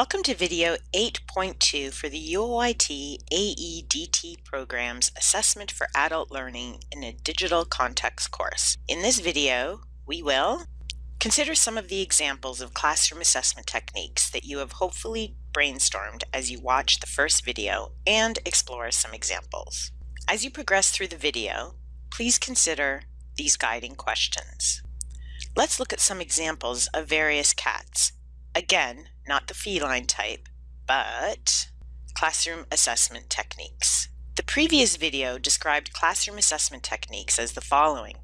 Welcome to video 8.2 for the UOIT AEDT program's Assessment for Adult Learning in a Digital Context course. In this video, we will consider some of the examples of classroom assessment techniques that you have hopefully brainstormed as you watch the first video and explore some examples. As you progress through the video, please consider these guiding questions. Let's look at some examples of various CATs. Again, not the feline type, but classroom assessment techniques. The previous video described classroom assessment techniques as the following.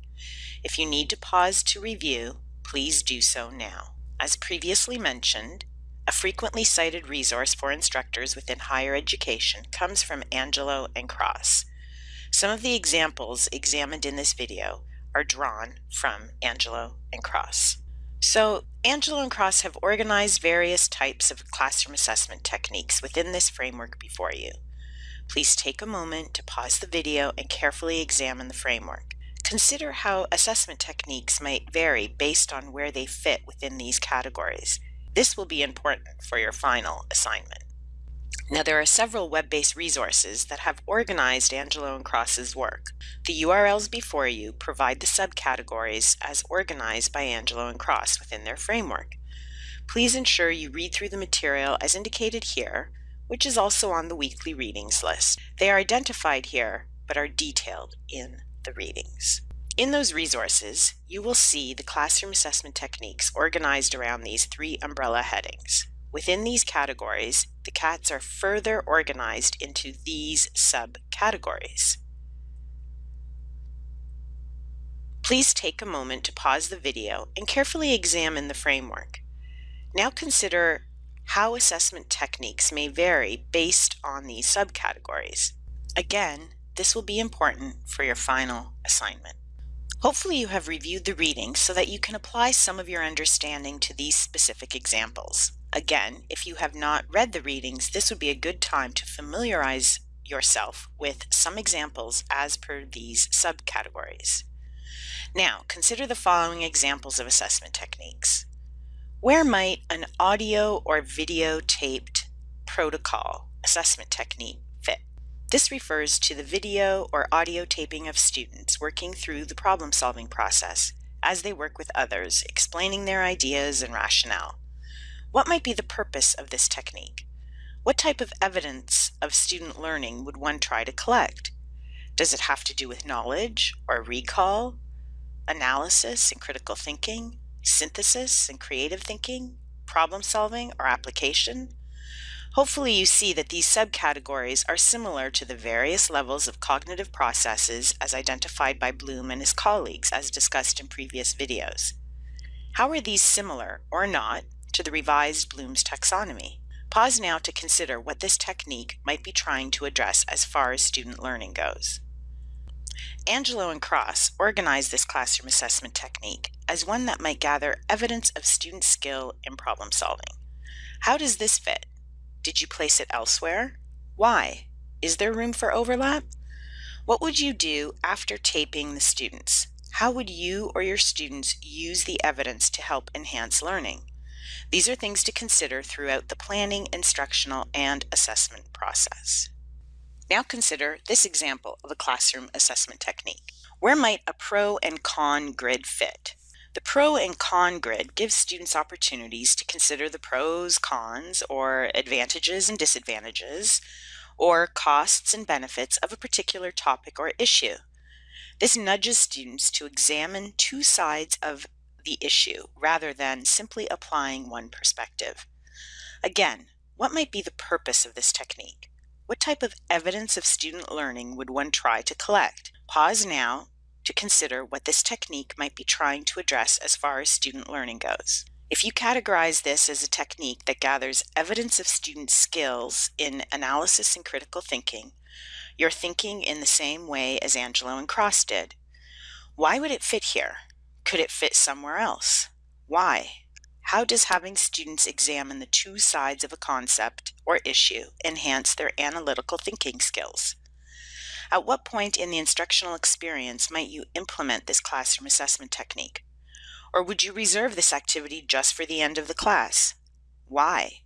If you need to pause to review, please do so now. As previously mentioned, a frequently cited resource for instructors within higher education comes from Angelo and Cross. Some of the examples examined in this video are drawn from Angelo and Cross. So Angelo and Cross have organized various types of classroom assessment techniques within this framework before you. Please take a moment to pause the video and carefully examine the framework. Consider how assessment techniques might vary based on where they fit within these categories. This will be important for your final assignment. Now there are several web-based resources that have organized Angelo and Cross's work. The URLs before you provide the subcategories as organized by Angelo and Cross within their framework. Please ensure you read through the material as indicated here, which is also on the weekly readings list. They are identified here, but are detailed in the readings. In those resources, you will see the classroom assessment techniques organized around these three umbrella headings. Within these categories, the cats are further organized into these subcategories. Please take a moment to pause the video and carefully examine the framework. Now consider how assessment techniques may vary based on these subcategories. Again, this will be important for your final assignment. Hopefully you have reviewed the reading so that you can apply some of your understanding to these specific examples. Again, if you have not read the readings, this would be a good time to familiarize yourself with some examples as per these subcategories. Now, consider the following examples of assessment techniques. Where might an audio or video taped protocol assessment technique fit? This refers to the video or audio taping of students working through the problem solving process as they work with others, explaining their ideas and rationale. What might be the purpose of this technique? What type of evidence of student learning would one try to collect? Does it have to do with knowledge or recall, analysis and critical thinking, synthesis and creative thinking, problem solving or application? Hopefully you see that these subcategories are similar to the various levels of cognitive processes as identified by Bloom and his colleagues as discussed in previous videos. How are these similar, or not, to the revised Bloom's taxonomy. Pause now to consider what this technique might be trying to address as far as student learning goes. Angelo and Cross organized this classroom assessment technique as one that might gather evidence of student skill in problem solving. How does this fit? Did you place it elsewhere? Why? Is there room for overlap? What would you do after taping the students? How would you or your students use the evidence to help enhance learning? These are things to consider throughout the planning, instructional, and assessment process. Now consider this example of a classroom assessment technique. Where might a pro and con grid fit? The pro and con grid gives students opportunities to consider the pros, cons, or advantages and disadvantages, or costs and benefits of a particular topic or issue. This nudges students to examine two sides of the issue rather than simply applying one perspective. Again, what might be the purpose of this technique? What type of evidence of student learning would one try to collect? Pause now to consider what this technique might be trying to address as far as student learning goes. If you categorize this as a technique that gathers evidence of student skills in analysis and critical thinking, you're thinking in the same way as Angelo and Cross did. Why would it fit here? Could it fit somewhere else? Why? How does having students examine the two sides of a concept or issue enhance their analytical thinking skills? At what point in the instructional experience might you implement this classroom assessment technique? Or would you reserve this activity just for the end of the class? Why?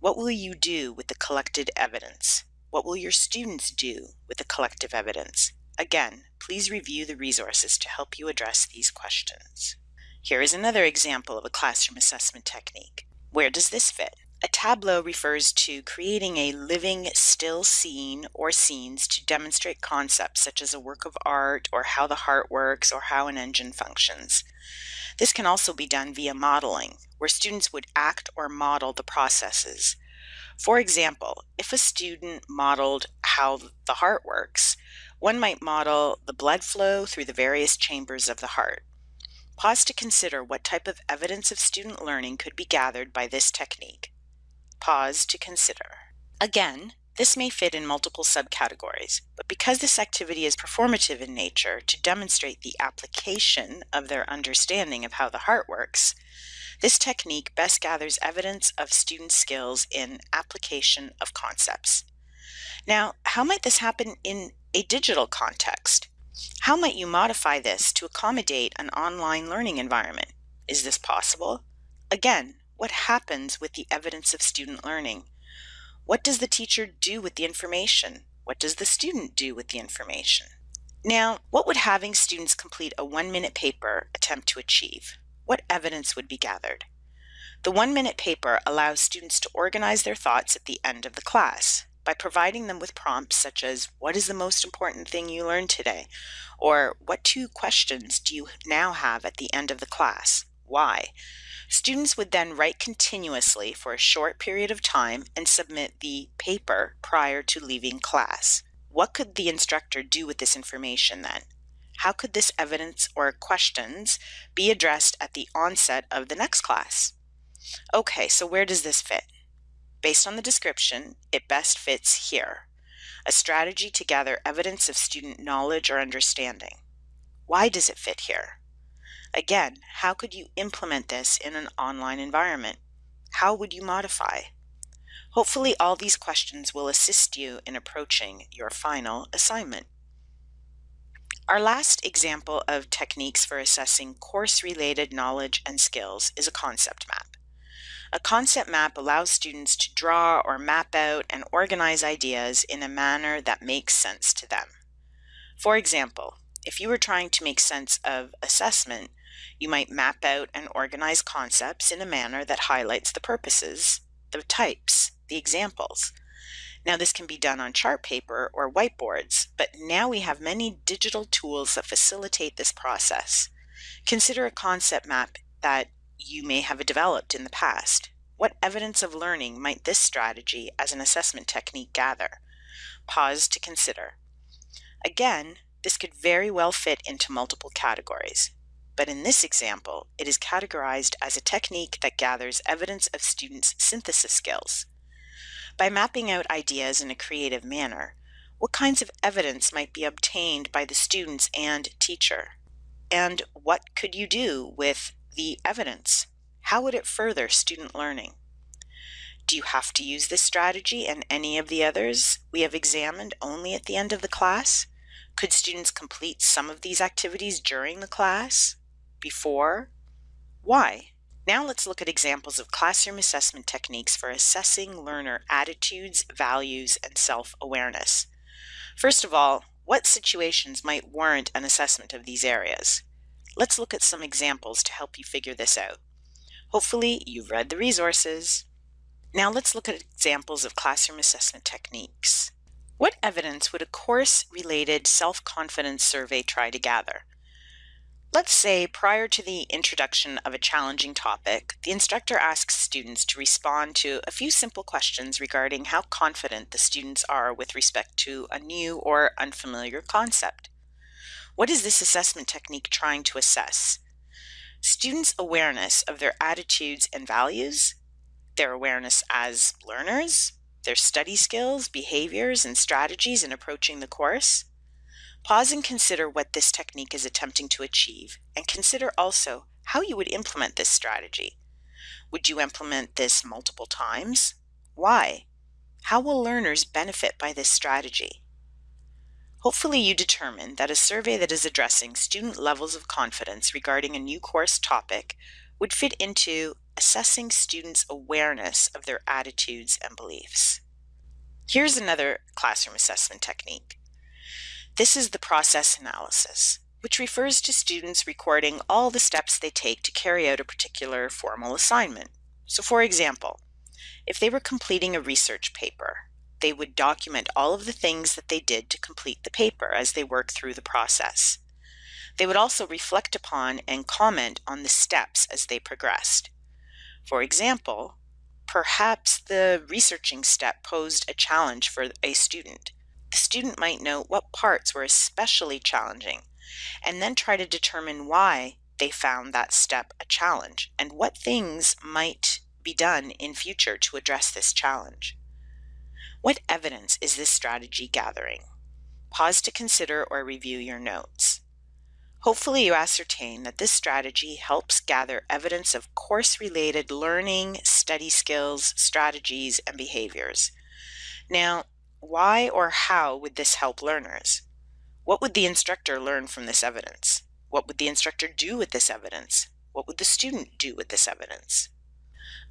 What will you do with the collected evidence? What will your students do with the collective evidence? Again, please review the resources to help you address these questions. Here is another example of a classroom assessment technique. Where does this fit? A tableau refers to creating a living still scene or scenes to demonstrate concepts such as a work of art or how the heart works or how an engine functions. This can also be done via modeling, where students would act or model the processes. For example, if a student modeled how the heart works, one might model the blood flow through the various chambers of the heart. Pause to consider what type of evidence of student learning could be gathered by this technique. Pause to consider. Again, this may fit in multiple subcategories, but because this activity is performative in nature to demonstrate the application of their understanding of how the heart works, this technique best gathers evidence of student skills in application of concepts. Now, how might this happen in a digital context? How might you modify this to accommodate an online learning environment? Is this possible? Again, what happens with the evidence of student learning? What does the teacher do with the information? What does the student do with the information? Now, what would having students complete a one-minute paper attempt to achieve? What evidence would be gathered? The one-minute paper allows students to organize their thoughts at the end of the class by providing them with prompts such as, what is the most important thing you learned today? Or what two questions do you now have at the end of the class? Why? Students would then write continuously for a short period of time and submit the paper prior to leaving class. What could the instructor do with this information then? How could this evidence or questions be addressed at the onset of the next class? Okay, so where does this fit? Based on the description, it best fits here. A strategy to gather evidence of student knowledge or understanding. Why does it fit here? Again, how could you implement this in an online environment? How would you modify? Hopefully all these questions will assist you in approaching your final assignment. Our last example of techniques for assessing course-related knowledge and skills is a concept map. A concept map allows students to draw or map out and organize ideas in a manner that makes sense to them. For example, if you were trying to make sense of assessment, you might map out and organize concepts in a manner that highlights the purposes, the types, the examples. Now this can be done on chart paper or whiteboards, but now we have many digital tools that facilitate this process. Consider a concept map that you may have developed in the past. What evidence of learning might this strategy as an assessment technique gather? Pause to consider. Again, this could very well fit into multiple categories, but in this example, it is categorized as a technique that gathers evidence of students' synthesis skills. By mapping out ideas in a creative manner, what kinds of evidence might be obtained by the students and teacher? And what could you do with the evidence. How would it further student learning? Do you have to use this strategy and any of the others we have examined only at the end of the class? Could students complete some of these activities during the class? Before? Why? Now let's look at examples of classroom assessment techniques for assessing learner attitudes, values, and self-awareness. First of all, what situations might warrant an assessment of these areas? Let's look at some examples to help you figure this out. Hopefully you've read the resources. Now let's look at examples of classroom assessment techniques. What evidence would a course-related self-confidence survey try to gather? Let's say prior to the introduction of a challenging topic, the instructor asks students to respond to a few simple questions regarding how confident the students are with respect to a new or unfamiliar concept. What is this assessment technique trying to assess? Students' awareness of their attitudes and values, their awareness as learners, their study skills, behaviors, and strategies in approaching the course. Pause and consider what this technique is attempting to achieve, and consider also how you would implement this strategy. Would you implement this multiple times? Why? How will learners benefit by this strategy? Hopefully you determine that a survey that is addressing student levels of confidence regarding a new course topic would fit into assessing students' awareness of their attitudes and beliefs. Here's another classroom assessment technique. This is the process analysis, which refers to students recording all the steps they take to carry out a particular formal assignment. So for example, if they were completing a research paper, they would document all of the things that they did to complete the paper as they worked through the process. They would also reflect upon and comment on the steps as they progressed. For example, perhaps the researching step posed a challenge for a student. The student might note what parts were especially challenging and then try to determine why they found that step a challenge and what things might be done in future to address this challenge. What evidence is this strategy gathering? Pause to consider or review your notes. Hopefully you ascertain that this strategy helps gather evidence of course-related learning, study skills, strategies, and behaviors. Now, why or how would this help learners? What would the instructor learn from this evidence? What would the instructor do with this evidence? What would the student do with this evidence?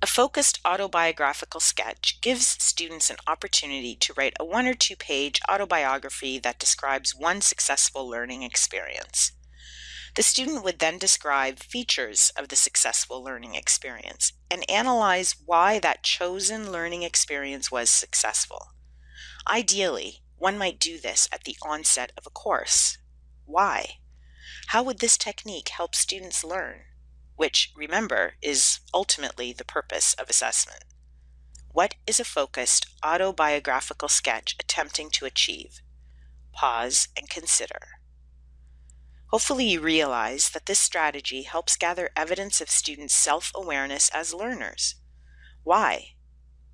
A focused autobiographical sketch gives students an opportunity to write a one or two page autobiography that describes one successful learning experience. The student would then describe features of the successful learning experience and analyze why that chosen learning experience was successful. Ideally, one might do this at the onset of a course. Why? How would this technique help students learn? Which, remember, is ultimately the purpose of assessment. What is a focused autobiographical sketch attempting to achieve? Pause and consider. Hopefully you realize that this strategy helps gather evidence of students' self-awareness as learners. Why?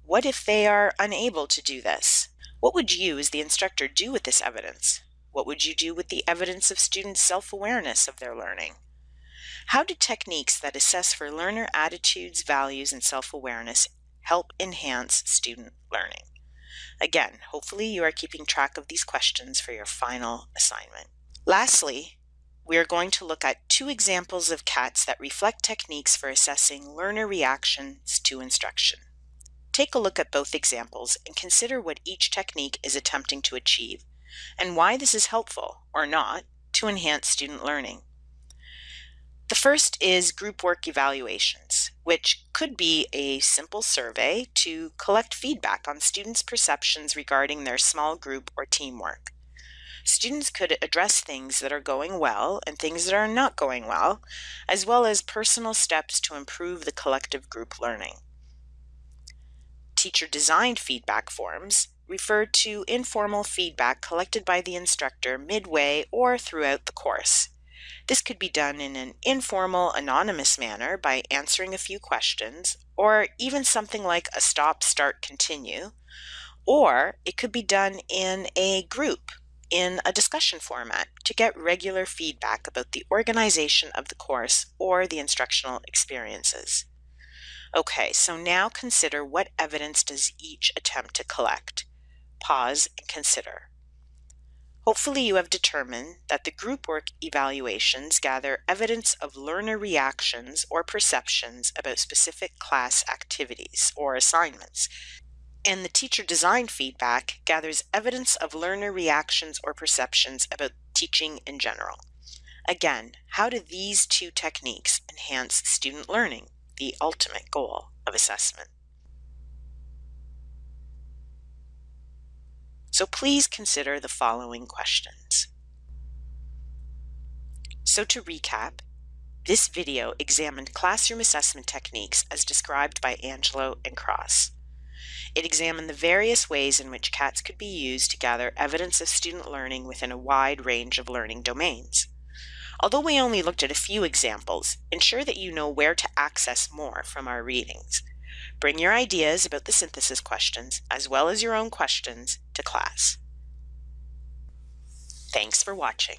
What if they are unable to do this? What would you as the instructor do with this evidence? What would you do with the evidence of students' self-awareness of their learning? How do techniques that assess for learner attitudes, values, and self-awareness help enhance student learning? Again, hopefully you are keeping track of these questions for your final assignment. Lastly, we are going to look at two examples of CATs that reflect techniques for assessing learner reactions to instruction. Take a look at both examples and consider what each technique is attempting to achieve and why this is helpful, or not, to enhance student learning. The first is group work evaluations, which could be a simple survey to collect feedback on students' perceptions regarding their small group or teamwork. Students could address things that are going well and things that are not going well, as well as personal steps to improve the collective group learning. Teacher-designed feedback forms refer to informal feedback collected by the instructor midway or throughout the course. This could be done in an informal, anonymous manner by answering a few questions, or even something like a stop, start, continue, or it could be done in a group in a discussion format to get regular feedback about the organization of the course or the instructional experiences. Okay, so now consider what evidence does each attempt to collect. Pause and consider. Hopefully you have determined that the group work evaluations gather evidence of learner reactions or perceptions about specific class activities or assignments, and the teacher-designed feedback gathers evidence of learner reactions or perceptions about teaching in general. Again, how do these two techniques enhance student learning, the ultimate goal of assessment? So please consider the following questions. So to recap, this video examined classroom assessment techniques as described by Angelo and Cross. It examined the various ways in which CATs could be used to gather evidence of student learning within a wide range of learning domains. Although we only looked at a few examples, ensure that you know where to access more from our readings. Bring your ideas about the synthesis questions, as well as your own questions, to class. Thanks for watching.